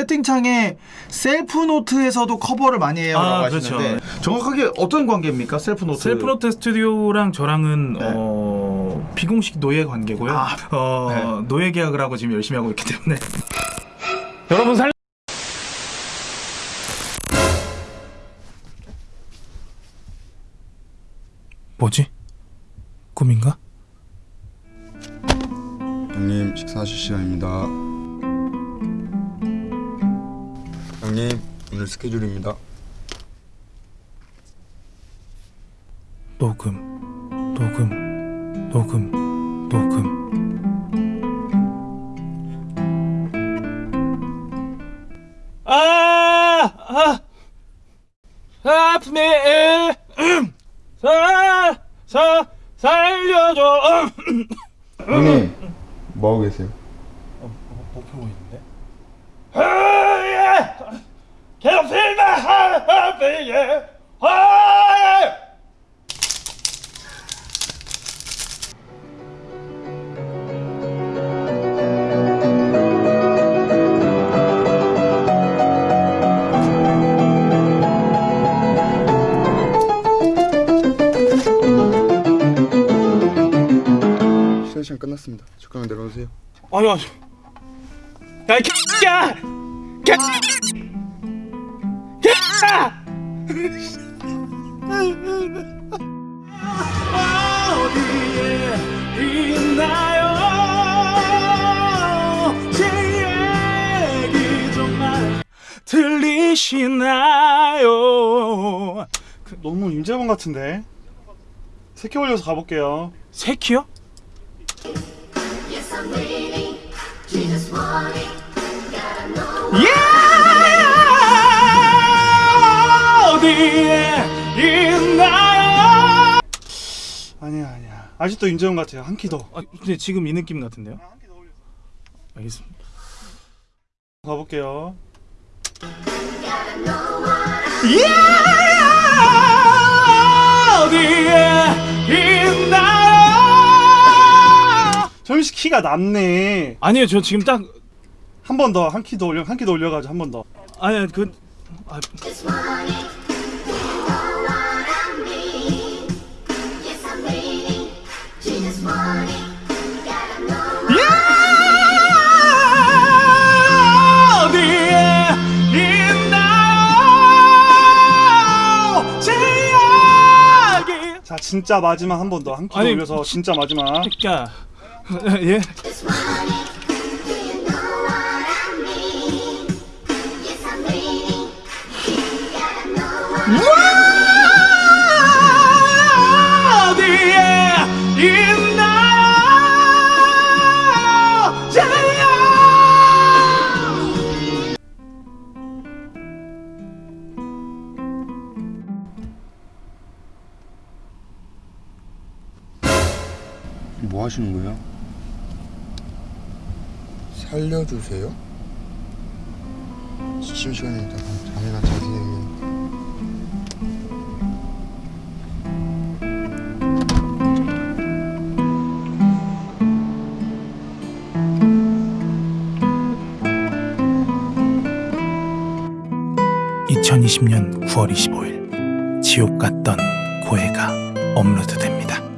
채팅창에 셀프 노트에서도 커버를 많이 해요라고 아, 하시는데 그렇죠. 정확하게 어떤 관계입니까? 셀프 노트. 셀프 노트 스튜디오랑 저랑은 네. 어, 비공식 노예 관계고요. 아, 어, 네. 노예 계약을 하고 지금 열심히 하고 있기 때문에 여러분 살 뭐지? 꿈인가? 형님 식사하실 시간입니다. 형님 오늘 스케줄입니다. 녹음, 녹음, 녹음, 녹음. 아, 아, 아프네. 사, 사, 살려줘. 형님 뭐 하고 계세요? 뭐 펴고 있는데? 괴롭히지 마, 아! 쉬는 시간 끝났습니다. 잠깐만 내려오세요. 아니 아니 야이 개야 개 개야 어디에 있나요 제 얘기 정말 들리시나요? 너무 임재범 같은데? 새끼 올려서 가볼게요. 새키요? 예! 어디에 있나요? 아니야 아니야 아직도 임재범 같아요 한 키 더 아, 근데 지금 이 느낌 같은데요? 알겠습니다. 가볼게요 어디에 있나요? 점시 키가 낮네 아니요, 저 지금 딱 한 번 더 한 키 더 올려 한 키 더 올려가지고 한 번 더 아니 그 아, 자 진짜 마지막 한 번 더. 한키더 아니, 올려서 진짜 마지막. 야, 예. 뭐 하시는 거예요? 살려주세요? 지침 시간이니까 잠이나 자세히. (2020년 9월 25일) 지옥 같던 고해가 업로드됩니다.